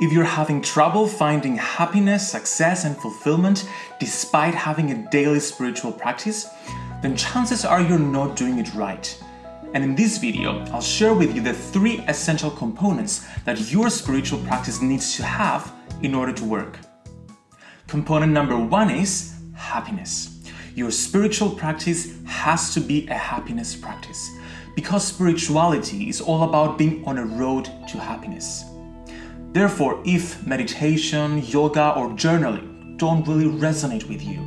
If you're having trouble finding happiness, success, and fulfillment despite having a daily spiritual practice, then chances are you're not doing it right. And in this video, I'll share with you the three essential components that your spiritual practice needs to have in order to work. Component number one is happiness. Your spiritual practice has to be a happiness practice because spirituality is all about being on a road to happiness. Therefore, if meditation, yoga, or journaling don't really resonate with you,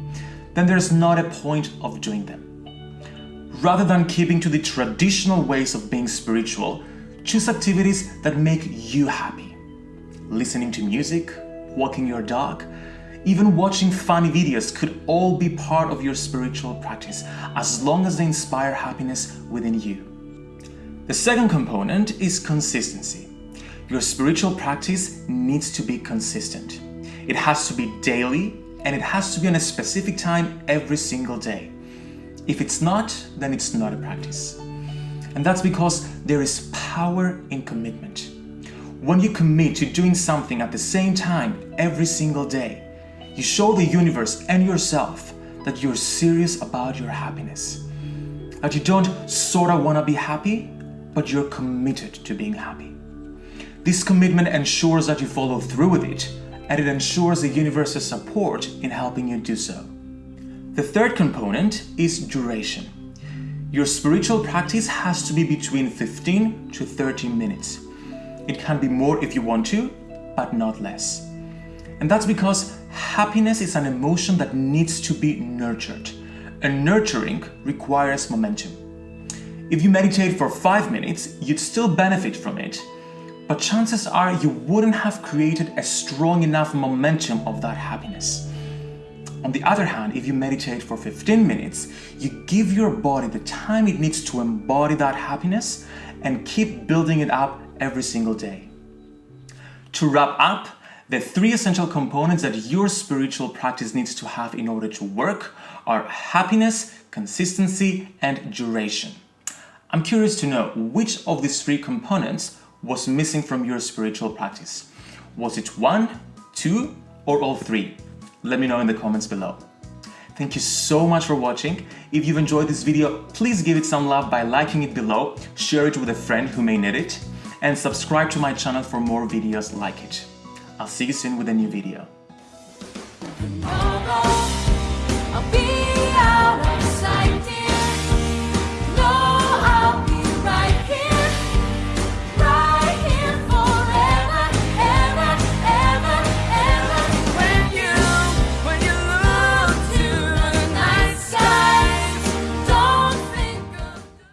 then there's not a point of doing them. Rather than keeping to the traditional ways of being spiritual, choose activities that make you happy. Listening to music, walking your dog, even watching funny videos could all be part of your spiritual practice as long as they inspire happiness within you. The second component is consistency. Your spiritual practice needs to be consistent. It has to be daily and it has to be on a specific time every single day. If it's not, then it's not a practice. And that's because there is power in commitment. When you commit to doing something at the same time every single day, you show the universe and yourself that you're serious about your happiness. That you don't sorta wanna be happy, but you're committed to being happy. This commitment ensures that you follow through with it, and it ensures the universe's support in helping you do so. The third component is duration. Your spiritual practice has to be between 15 to 30 minutes. It can be more if you want to, but not less. And that's because happiness is an emotion that needs to be nurtured. And nurturing requires momentum. If you meditate for 5 minutes, you'd still benefit from it, but chances are you wouldn't have created a strong enough momentum of that happiness. On the other hand, if you meditate for 15 minutes, you give your body the time it needs to embody that happiness and keep building it up every single day. To wrap up, the three essential components that your spiritual practice needs to have in order to work are happiness, consistency, and duration. I'm curious to know which of these three components was missing from your spiritual practice. Was it one, two, or all three? Let me know in the comments below. Thank you so much for watching. If you've enjoyed this video, please give it some love by liking it below, share it with a friend who may need it, and subscribe to my channel for more videos like it. I'll see you soon with a new video.